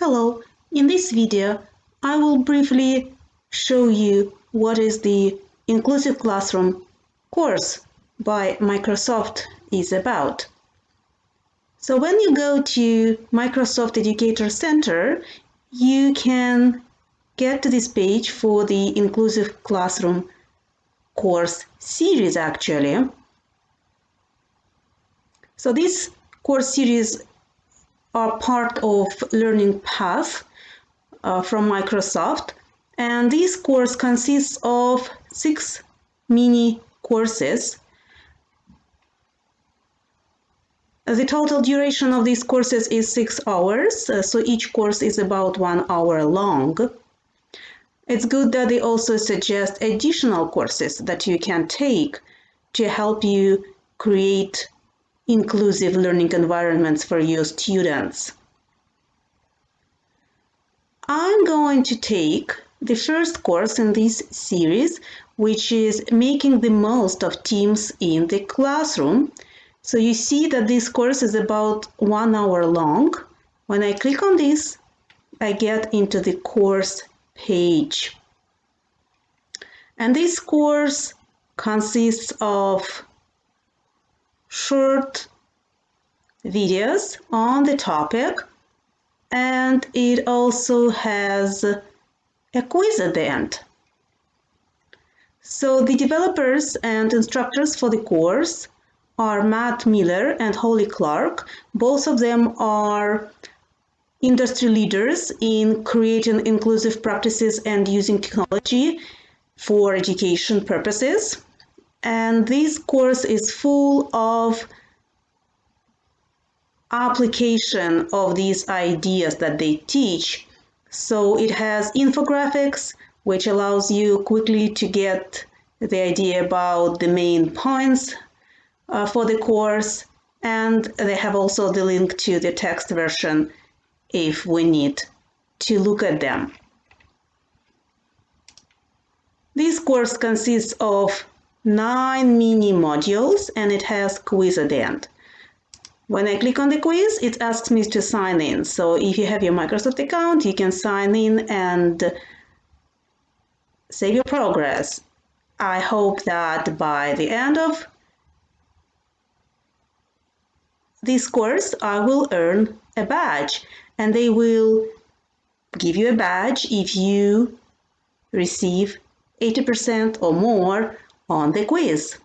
Hello, in this video I will briefly show you what is the Inclusive Classroom course by Microsoft is about. So when you go to Microsoft Educator Center, you can get to this page for the Inclusive Classroom course series actually. So this course series are part of Learning Path uh, from Microsoft. And this course consists of six mini courses. The total duration of these courses is six hours, uh, so each course is about one hour long. It's good that they also suggest additional courses that you can take to help you create inclusive learning environments for your students. I'm going to take the first course in this series, which is making the most of teams in the classroom. So you see that this course is about one hour long. When I click on this, I get into the course page. And this course consists of short videos on the topic and it also has a quiz at the end. So the developers and instructors for the course are Matt Miller and Holly Clark. Both of them are industry leaders in creating inclusive practices and using technology for education purposes. And this course is full of application of these ideas that they teach. So it has infographics, which allows you quickly to get the idea about the main points uh, for the course. And they have also the link to the text version if we need to look at them. This course consists of nine mini modules and it has quiz at the end. When I click on the quiz, it asks me to sign in. So if you have your Microsoft account, you can sign in and save your progress. I hope that by the end of this course, I will earn a badge and they will give you a badge if you receive 80% or more on the quiz.